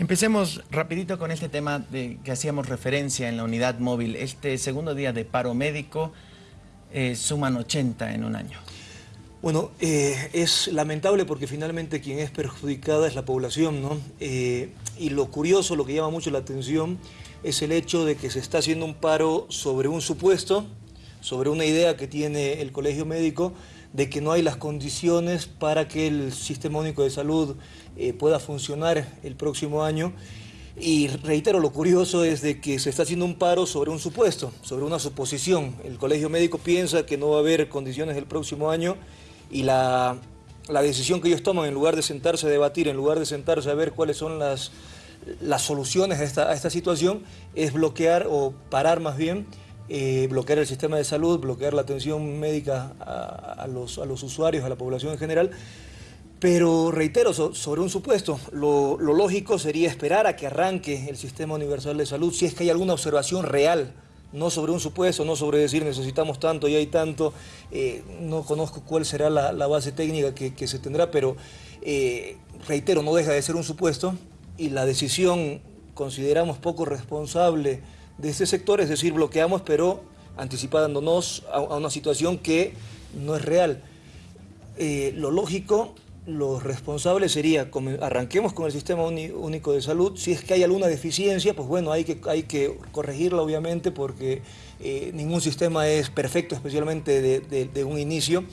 Empecemos rapidito con este tema de que hacíamos referencia en la unidad móvil. Este segundo día de paro médico eh, suman 80 en un año. Bueno, eh, es lamentable porque finalmente quien es perjudicada es la población, ¿no? Eh, y lo curioso, lo que llama mucho la atención, es el hecho de que se está haciendo un paro sobre un supuesto, sobre una idea que tiene el colegio médico, de que no hay las condiciones para que el Sistema Único de Salud eh, pueda funcionar el próximo año. Y reitero, lo curioso es de que se está haciendo un paro sobre un supuesto, sobre una suposición. El colegio médico piensa que no va a haber condiciones el próximo año y la, la decisión que ellos toman, en lugar de sentarse a debatir, en lugar de sentarse a ver cuáles son las, las soluciones a esta, a esta situación, es bloquear o parar más bien eh, bloquear el sistema de salud, bloquear la atención médica a, los, a, los, usuarios, a la población en general. Pero reitero, sobre un supuesto, lo, lógico sería esperar a que arranque el sistema universal de salud si es que hay alguna observación real, no sobre un supuesto, no sobre decir necesitamos tanto y hay tanto, eh, no conozco cuál será la, base técnica que, se tendrá, pero eh, reitero, no deja de ser un supuesto y la decisión consideramos poco responsable de este sector, es decir, bloqueamos pero anticipándonos a, una situación que no es real. Eh, lo lógico, lo responsable sería, arranquemos con el sistema único de salud, si es que hay alguna deficiencia, pues bueno, hay que, hay que corregirla obviamente porque eh, ningún sistema es perfecto, especialmente de, un inicio,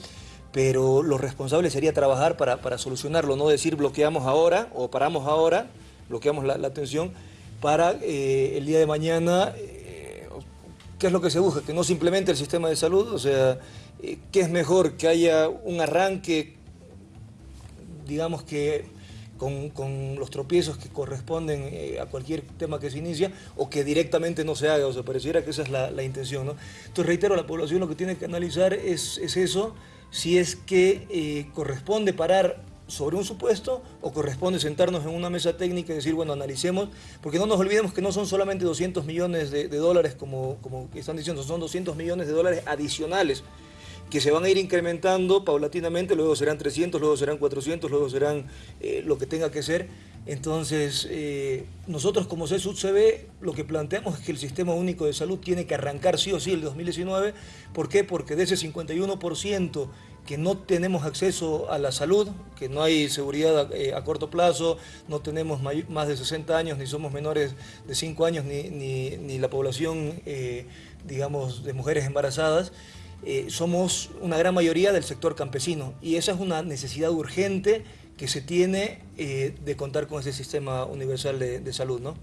pero lo responsable sería trabajar para, solucionarlo, no decir bloqueamos ahora o paramos ahora, bloqueamos la atención, para eh, el día de mañana, eh, ¿qué es lo que se busca? Que no simplemente el sistema de salud, o sea, eh, ¿qué es mejor? Que haya un arranque, digamos que con, los tropiezos que corresponden a cualquier tema que se inicia o que directamente no se haga, o sea, pareciera que esa es la, intención, ¿no? Entonces, reitero, la población lo que tiene que analizar es, es eso, si es que corresponde parar sobre un supuesto o corresponde sentarnos en una mesa técnica y decir, bueno, analicemos, porque no nos olvidemos que no son solamente 200 millones de, dólares como, como están diciendo, son 200 millones de dólares adicionales que se van a ir incrementando paulatinamente, luego serán 300, luego serán 400, luego serán eh, lo que tenga que ser. Entonces, eh, nosotros como CSUD-CB lo que planteamos es que el Sistema Único de Salud tiene que arrancar sí o sí el 2019. ¿Por qué? Porque de ese 51% que no tenemos acceso a la salud, que no hay seguridad eh, a, corto plazo, no tenemos más de 60 años, ni somos menores de 5 años, ni, la población, eh, digamos, de mujeres embarazadas, eh, somos una gran mayoría del sector campesino y esa es una necesidad urgente que se tiene de contar con ese sistema universal de, salud. ¿no?